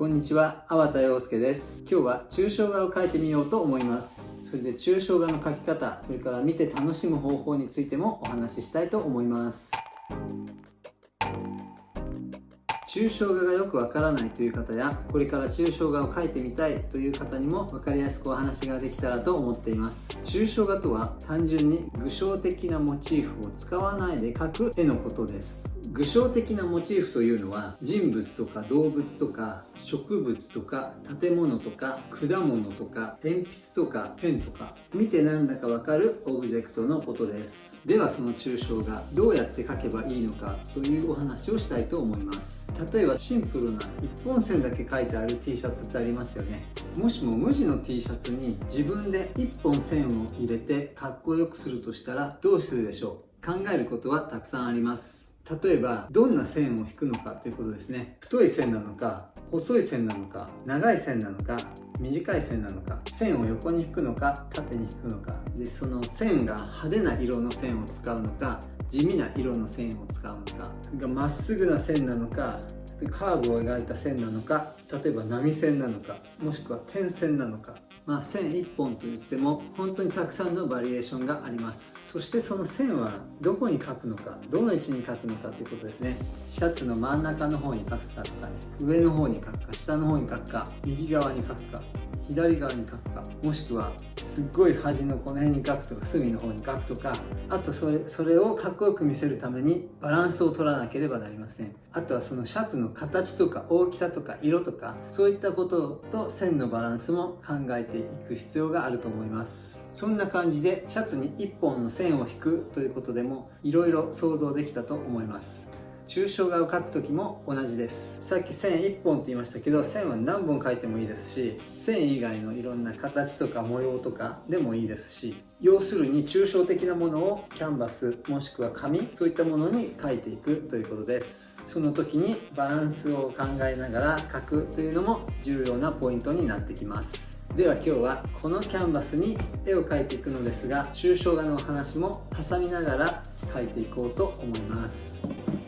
こんにちは、粟田洋介です。今日は抽象画を描いてみようと思います。それで抽象画の描き方、それから見て楽しむ方法についてもお話ししたいと思います。抽象画がよくわからないという方やこれから抽象画を描いてみたいという方にも分かりやすくお話ができたらと思っています。抽象画とは単純に具象的なモチーフを使わないで描く絵のことです。具象的なモチーフというのは人物とか動物とか植物とか建物とか果物とか鉛筆とかペンとか見てなんだかわかるオブジェクトのことです。ではその抽象画どうやって描けばいいのかというお話をしたいと思います。例えばシンプルな一本線だけ書いてある T シャツってありますよね。もしも無地の T シャツに自分で1本線を入れてかっこよくするとしたらどうするでしょう？考えることはたくさんあります。例えばどんな線を引くのかということですね。太い線なのか細い線なのか長い線なのか短い線なのか線を横に引くのか縦に引くのか。でその線が派手な色の線を使うのか地味な色の線を使うのか。がまっすぐな線なのかカーブを描いた線なのか例えば波線なのかもしくは点線なのか。まあ、線1本といっても本当にたくさんのバリエーションがあります。そしてその線はどこに描くのかどの位置に描くのかということですね。シャツの真ん中の方に描くかとかね上の方に描くか下の方に描くか右側に描くか。左側に書くかもしくはすっごい端のこの辺に書くとか隅の方に書くとかあとそれそれをかっこよく見せるためにバランスを取らなければなりません。あとはそのシャツの形とか大きさとか色とかそういったことと線のバランスも考えていく必要があると思います。そんな感じでシャツに1本の線を引くということでもいろいろ想像できたと思います。抽象画を描く時も同じです。さっき線1本って言いましたけど線は何本描いてもいいですし線以外のいろんな形とか模様とかでもいいですし要するに抽象的なものをキャンバスもしくは紙そういったものに描いていくということです。その時にバランスを考えながら描くというのも重要なポイントになってきます。では今日はこのキャンバスに絵を描いていくのですが抽象画のお話も挟みながら描いていこうと思います。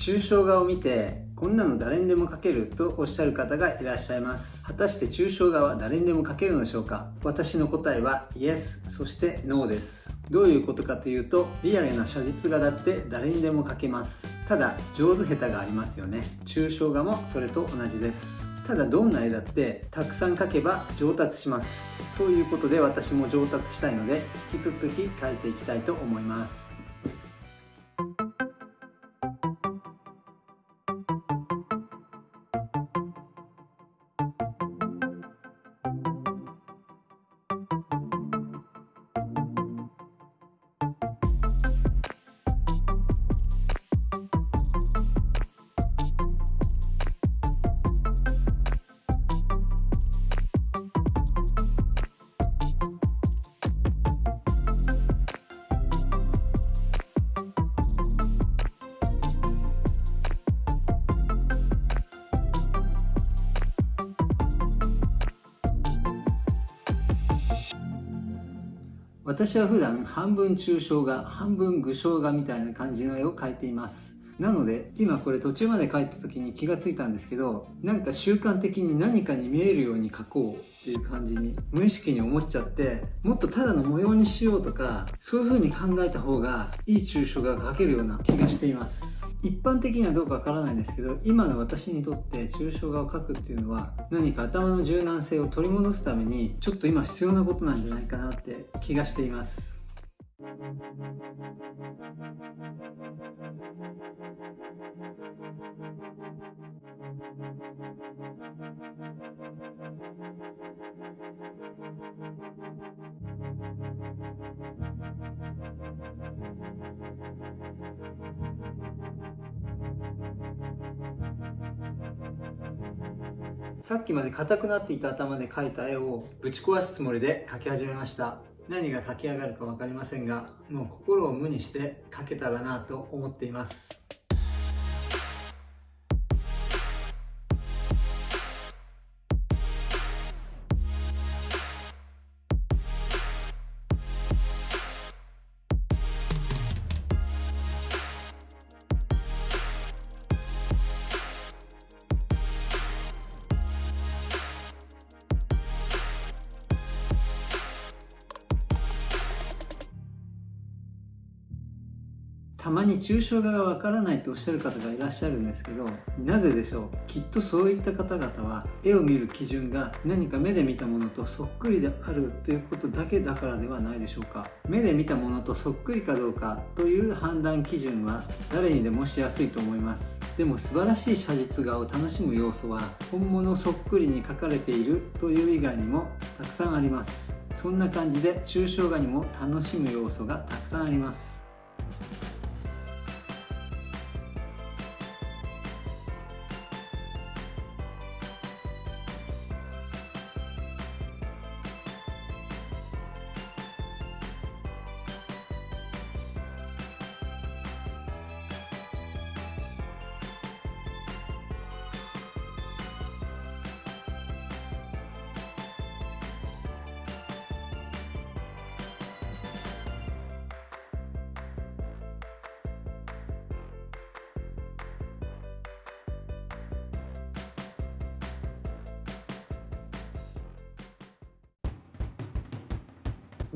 抽象画を見てこんなの誰にでも描けるとおっしゃる方がいらっしゃいます。果たして抽象画は誰にでも描けるのでしょうか？私の答えは Yes そして No です。どういうことかというとリアルな写実画だって誰にでも描けます。ただ上手下手がありますよね。抽象画もそれと同じです。ただどんな絵だってたくさん描けば上達します。ということで私も上達したいので引き続き描いていきたいと思います。私は普段半分抽象画半分具象画みたいな感じの絵を描いています。なので今これ途中まで描いた時に気がついたんですけどなんか習慣的に何かに見えるように描こうっていう感じに無意識に思っちゃってもっとただの模様にしようとかそういう風に考えた方がいい抽象画が描けるような気がしています。一般的にはどうかわからないんですけど今の私にとって抽象画を描くっていうのは何か頭の柔軟性を取り戻すためにちょっと今必要なことなんじゃないかなって気がしています。さっきまで硬くなっていた頭で描いた絵をぶち壊すつもりで描き始めました。何が描き上がるか分かりませんがもう心を無にして描けたらなと思っています。たまに抽象画がわからないとおっしゃる方がいらっしゃるんですけどなぜでしょう？きっとそういった方々は絵を見る基準が何か目で見たものとそっくりであるということだけだからではないでしょうか。目で見たものとそっくりかどうかという判断基準は誰にでもしやすいと思います。でも素晴らしい写実画を楽しむ要素は本物そっくりに描かれているという以外にもたくさんあります。そんな感じで抽象画にも楽しむ要素がたくさんあります。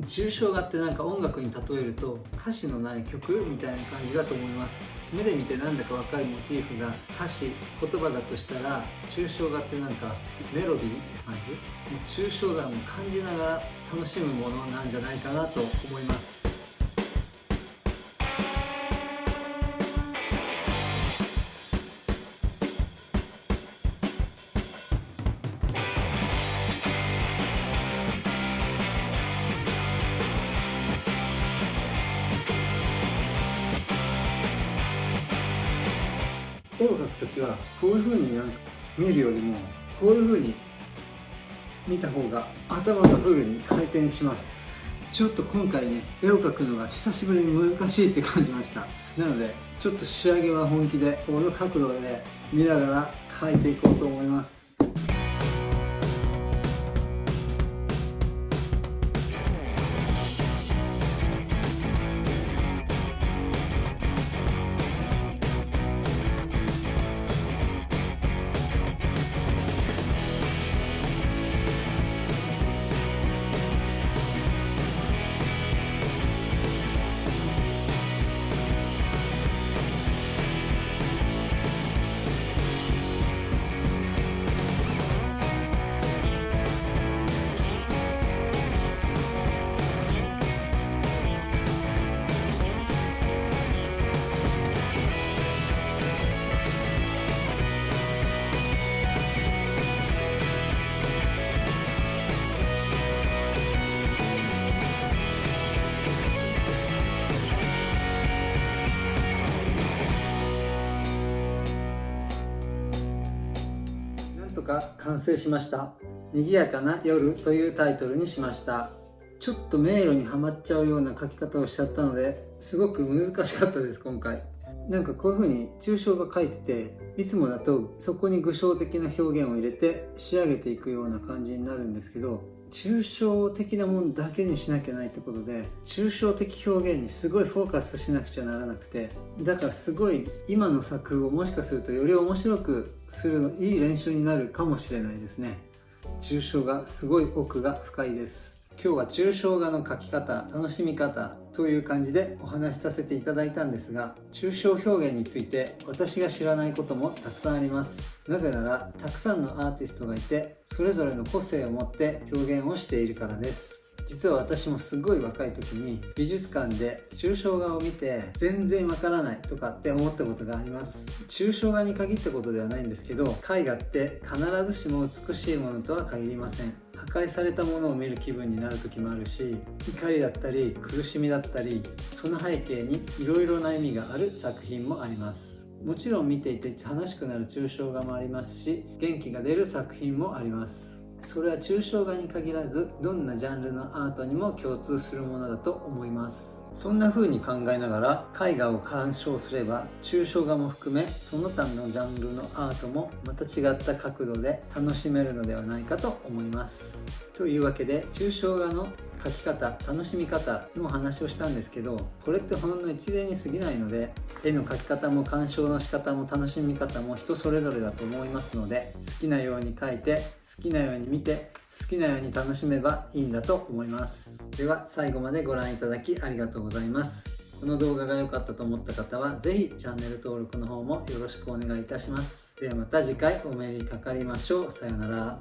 抽象画ってなんか音楽に例えると歌詞のない曲みたいな感じだと思います？目で見てなんだかわかるモチーフが歌詞言葉だとしたら抽象画ってなんかメロディーって感じ？もう抽象画も感じながら楽しむものなんじゃないかなと思います。絵を描くときはこういう風になんか見るよりもこういう風に見た方が頭がフルに回転します。ちょっと今回ね絵を描くのが久しぶりに難しいって感じました。なのでちょっと仕上げは本気でこの角度で見ながら描いていこうと思います。とか完成しました。賑やかな夜というタイトルにしました。ちょっと迷路にはまっちゃうような書き方をしちゃったのですごく難しかったです今回。なんかこういう風に抽象が書いてていつもだとそこに具象的な表現を入れて仕上げていくような感じになるんですけど抽象的なものだけにしなきゃないってことで抽象的表現にすごいフォーカスしなくちゃならなくてだからすごい今の作をもしかするとより面白くするのいい練習になるかもしれないですね。抽象がすごい奥が深いです。今日は抽象画の描き方楽しみ方という感じでお話しさせていただいたんですが抽象表現について私が知らないこともたくさんあります。なぜならたくさんのアーティストがいてそれぞれの個性を持って表現をしているからです。実は私もすごい若い時に美術館で抽象画を見て全然わからないとかって思ったことがあります。抽象画に限ったことではないんですけど絵画って必ずしも美しいものとは限りません。破壊されたものを見る気分になる時もあるし怒りだったり苦しみだったりその背景にいろいろな意味がある作品もあります。もちろん見ていて楽しくなる抽象画もありますし元気が出る作品もあります。それは抽象画に限らずどんなジャンルのアートにも共通するものだと思います。そんな風に考えながら絵画を鑑賞すれば抽象画も含めその他のジャンルのアートもまた違った角度で楽しめるのではないかと思います。というわけで抽象画の描き方楽しみ方の話をしたんですけどこれってほんの一例に過ぎないので絵の描き方も鑑賞の仕方も楽しみ方も人それぞれだと思いますので好きなように描いて好きなように見て好きなように楽しめばいいんだと思います。では最後までご覧いただきありがとうございます。この動画が良かったと思った方は是非チャンネル登録の方もよろしくお願いいたします。ではまた次回お目にかかりましょう。さようなら。